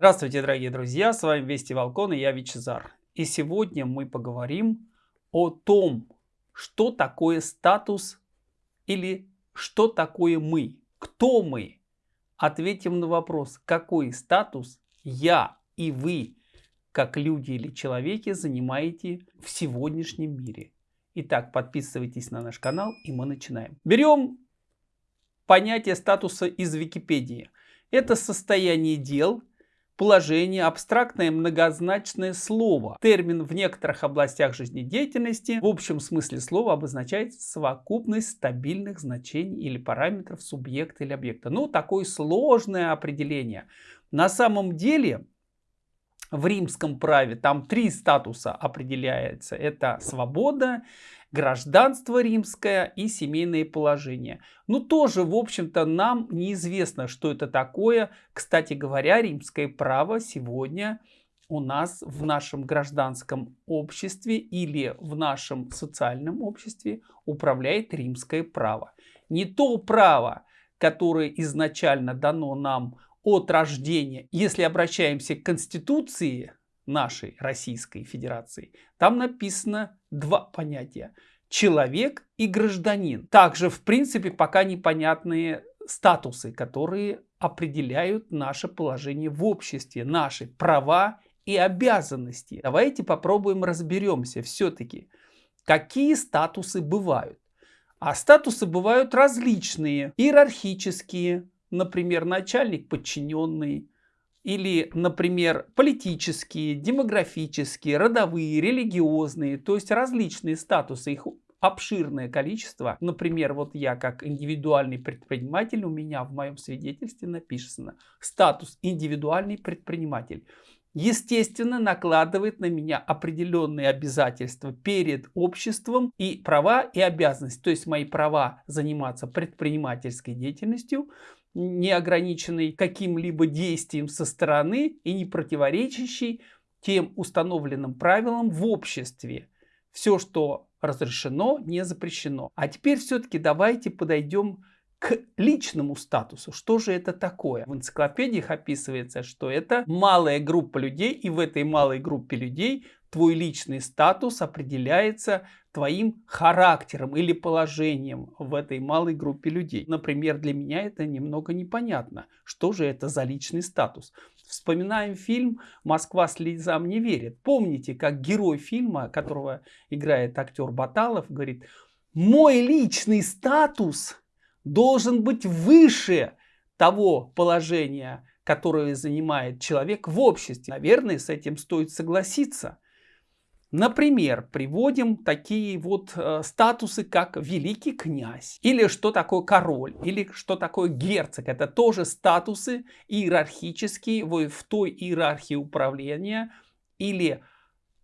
Здравствуйте, дорогие друзья, с вами Вести Волкон и я Вичезар. И сегодня мы поговорим о том, что такое статус или что такое мы, кто мы. Ответим на вопрос, какой статус я и вы, как люди или человеки, занимаете в сегодняшнем мире. Итак, подписывайтесь на наш канал и мы начинаем. Берем понятие статуса из Википедии. Это состояние дел, положение, абстрактное многозначное слово. Термин в некоторых областях жизнедеятельности в общем смысле слова обозначает совокупность стабильных значений или параметров субъекта или объекта. Ну, такое сложное определение. На самом деле, в римском праве там три статуса определяется. Это свобода, гражданство римское и семейное положение. Ну тоже, в общем-то, нам неизвестно, что это такое. Кстати говоря, римское право сегодня у нас в нашем гражданском обществе или в нашем социальном обществе управляет римское право. Не то право, которое изначально дано нам от рождения. Если обращаемся к Конституции нашей Российской Федерации, там написано два понятия. Человек и гражданин. Также, в принципе, пока непонятные статусы, которые определяют наше положение в обществе, наши права и обязанности. Давайте попробуем разберемся все-таки, какие статусы бывают. А статусы бывают различные, иерархические, например, начальник подчиненный, или, например, политические, демографические, родовые, религиозные, то есть различные статусы, их обширное количество. Например, вот я как индивидуальный предприниматель, у меня в моем свидетельстве написано статус индивидуальный предприниматель. Естественно, накладывает на меня определенные обязательства перед обществом и права и обязанности. То есть мои права заниматься предпринимательской деятельностью, не ограниченный каким-либо действием со стороны и не противоречащий тем установленным правилам в обществе. Все, что разрешено, не запрещено. А теперь все-таки давайте подойдем к личному статусу. Что же это такое? В энциклопедиях описывается, что это малая группа людей, и в этой малой группе людей твой личный статус определяется твоим характером или положением в этой малой группе людей. Например, для меня это немного непонятно. Что же это за личный статус? Вспоминаем фильм «Москва слезам не верит». Помните, как герой фильма, которого играет актер Баталов, говорит, мой личный статус должен быть выше того положения, которое занимает человек в обществе. Наверное, с этим стоит согласиться. Например, приводим такие вот э, статусы, как великий князь, или что такое король, или что такое герцог. Это тоже статусы иерархические в, в той иерархии управления. Или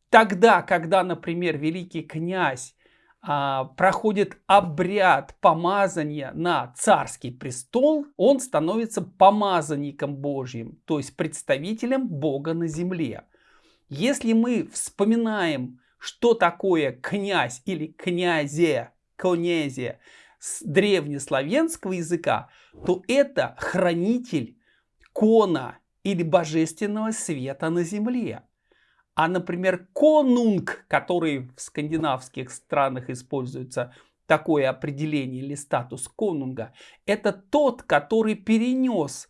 тогда, когда, например, великий князь а, проходит обряд помазания на царский престол, он становится помазанником Божьим, то есть представителем Бога на земле. Если мы вспоминаем, что такое князь или князе, конезе с древнеславянского языка, то это хранитель кона или божественного света на земле. А, например, конунг, который в скандинавских странах используется такое определение или статус конунга, это тот, который перенес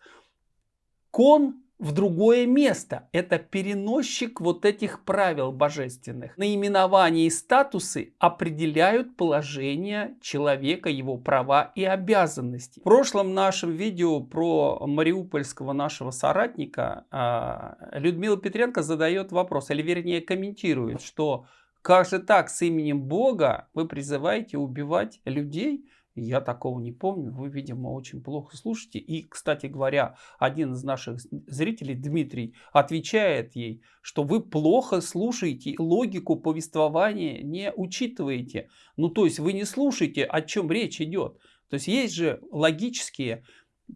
кон в другое место. Это переносчик вот этих правил божественных. Наименования и статусы определяют положение человека, его права и обязанности. В прошлом нашем видео про мариупольского нашего соратника а, Людмила Петренко задает вопрос, или вернее комментирует, что как же так с именем Бога вы призываете убивать людей? Я такого не помню. Вы, видимо, очень плохо слушаете. И, кстати говоря, один из наших зрителей, Дмитрий, отвечает ей, что вы плохо слушаете, логику повествования не учитываете. Ну, то есть вы не слушаете, о чем речь идет. То есть есть же логические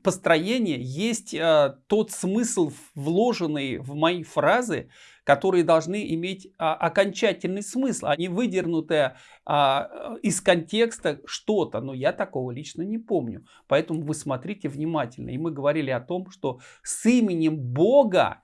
построения, есть э, тот смысл, вложенный в мои фразы, которые должны иметь а, окончательный смысл, а не выдернутое а, из контекста что-то. Но я такого лично не помню. Поэтому вы смотрите внимательно. И мы говорили о том, что с именем Бога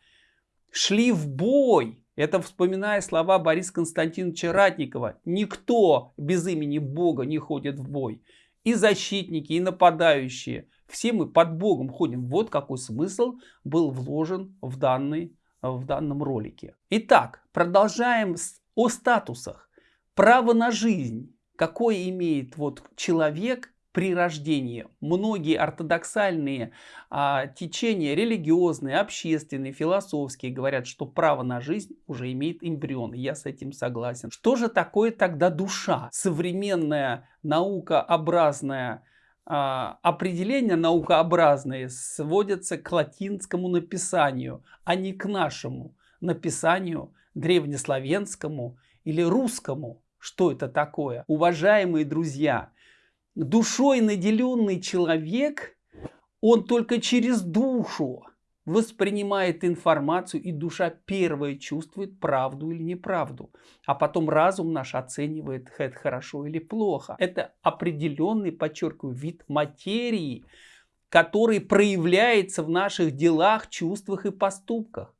шли в бой. Это вспоминая слова Бориса Константиновича Ратникова. Никто без имени Бога не ходит в бой. И защитники, и нападающие. Все мы под Богом ходим. Вот какой смысл был вложен в, данный, в данном ролике. Итак, продолжаем о статусах. Право на жизнь. Какое имеет вот человек при рождении. Многие ортодоксальные а, течения, религиозные, общественные, философские, говорят, что право на жизнь уже имеет эмбрион. Я с этим согласен. Что же такое тогда душа? Современная наукообразная а, определение наукообразное сводится к латинскому написанию, а не к нашему написанию древнеславянскому или русскому. Что это такое? Уважаемые друзья, душой наделенный человек, он только через душу воспринимает информацию, и душа первая чувствует правду или неправду. А потом разум наш оценивает, это хорошо или плохо. Это определенный, подчеркиваю, вид материи, который проявляется в наших делах, чувствах и поступках.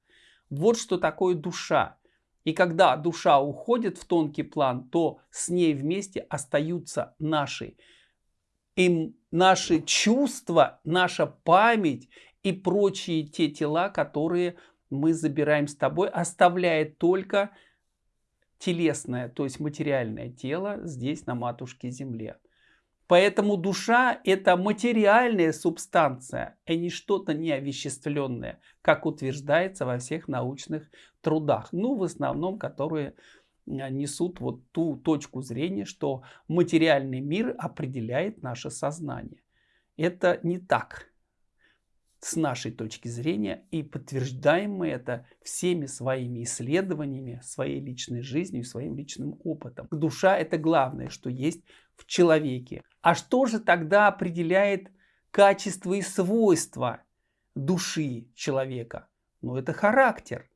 Вот что такое душа. И когда душа уходит в тонкий план, то с ней вместе остаются наши и наши чувства, наша память и прочие те тела, которые мы забираем с тобой, оставляя только телесное, то есть материальное тело здесь на матушке земле. Поэтому душа это материальная субстанция, а не что-то неовеществленное, как утверждается во всех научных трудах. Ну, в основном, которые несут вот ту точку зрения, что материальный мир определяет наше сознание. Это не так с нашей точки зрения и подтверждаем мы это всеми своими исследованиями, своей личной жизнью, своим личным опытом. Душа это главное, что есть в человеке. А что же тогда определяет качество и свойства души человека? Ну это характер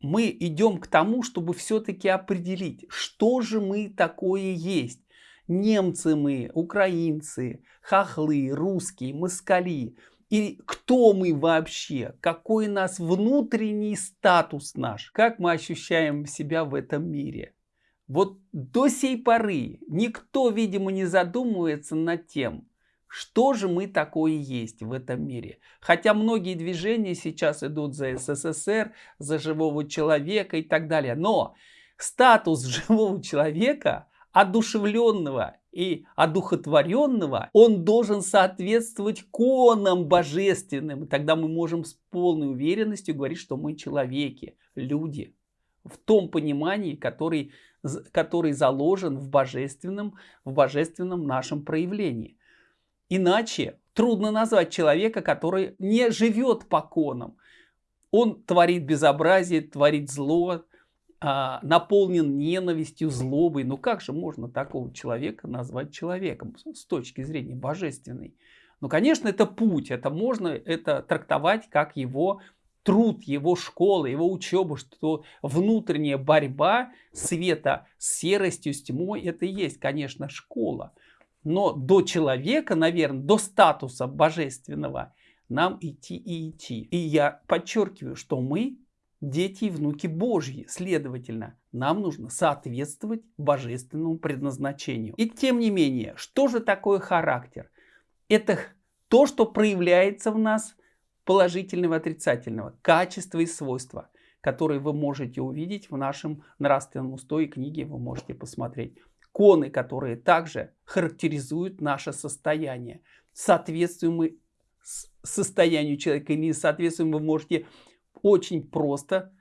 мы идем к тому, чтобы все-таки определить, что же мы такое есть. Немцы мы, украинцы, хохлы, русские, москали. И кто мы вообще? Какой у нас внутренний статус наш? Как мы ощущаем себя в этом мире? Вот до сей поры никто, видимо, не задумывается над тем, что же мы такое есть в этом мире? Хотя многие движения сейчас идут за СССР, за живого человека и так далее. Но статус живого человека, одушевленного и одухотворенного, он должен соответствовать конам божественным. И тогда мы можем с полной уверенностью говорить, что мы человеки, люди. В том понимании, который, который заложен в божественном, в божественном нашем проявлении. Иначе трудно назвать человека, который не живет по конам. Он творит безобразие, творит зло, а, наполнен ненавистью, злобой. Ну как же можно такого человека назвать человеком с точки зрения божественной? Ну, конечно, это путь, это можно это трактовать как его труд, его школа, его учеба, что внутренняя борьба света с серостью, с тьмой, это и есть, конечно, школа. Но до человека, наверное, до статуса божественного нам идти и идти. И я подчеркиваю, что мы дети и внуки Божьи. Следовательно, нам нужно соответствовать божественному предназначению. И тем не менее, что же такое характер? Это то, что проявляется в нас положительного и отрицательного, качества и свойства, которые вы можете увидеть в нашем нравственном устое книге, вы можете посмотреть коны, которые также характеризуют наше состояние. Соответствуем мы состоянию человека или не соответствуем, вы можете очень просто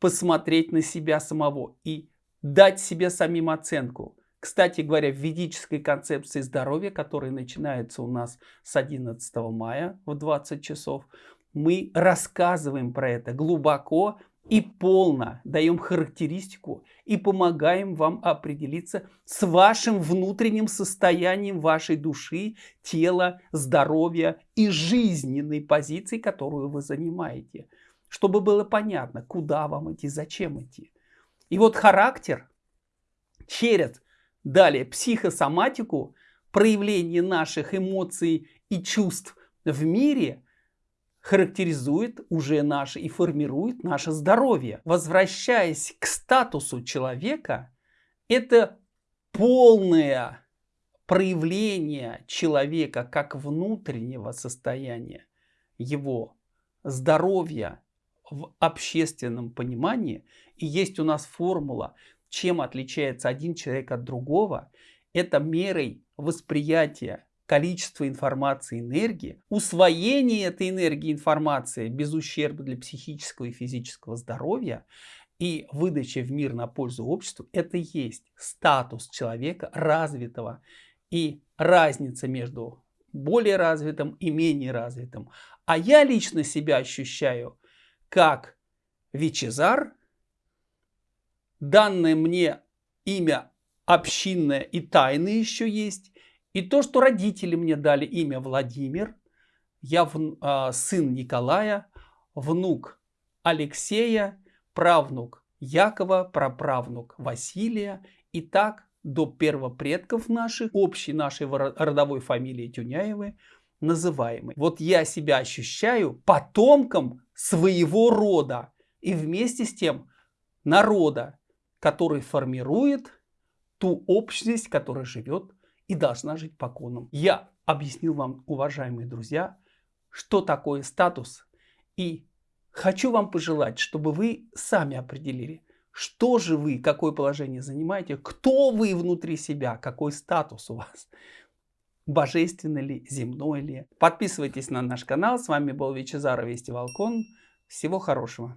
посмотреть на себя самого и дать себе самим оценку. Кстати говоря, в ведической концепции здоровья, которая начинается у нас с 11 мая в 20 часов, мы рассказываем про это глубоко и полно даем характеристику и помогаем вам определиться с вашим внутренним состоянием вашей души, тела, здоровья и жизненной позиции, которую вы занимаете. Чтобы было понятно, куда вам идти, зачем идти. И вот характер через далее психосоматику, проявление наших эмоций и чувств в мире – характеризует уже наше и формирует наше здоровье. Возвращаясь к статусу человека, это полное проявление человека как внутреннего состояния, его здоровья в общественном понимании. И есть у нас формула, чем отличается один человек от другого. Это мерой восприятия количества информации, энергии, усвоение этой энергии, информации без ущерба для психического и физического здоровья и выдача в мир на пользу обществу, это есть статус человека развитого. И разница между более развитым и менее развитым. А я лично себя ощущаю как Вичезар, данное мне имя общинное и тайное еще есть, и то, что родители мне дали имя Владимир, я в, э, сын Николая, внук Алексея, правнук Якова, праправнук Василия, и так до первопредков наших, общей нашей родовой фамилии Тюняевы, называемой. Вот я себя ощущаю потомком своего рода и вместе с тем народа, который формирует ту общность, которая живет и должна жить по конам. Я объяснил вам, уважаемые друзья, что такое статус и хочу вам пожелать, чтобы вы сами определили, что же вы, какое положение занимаете, кто вы внутри себя, какой статус у вас, божественный ли, земной ли. Подписывайтесь на наш канал. С вами был Вичезар Вести Волкон. Всего хорошего.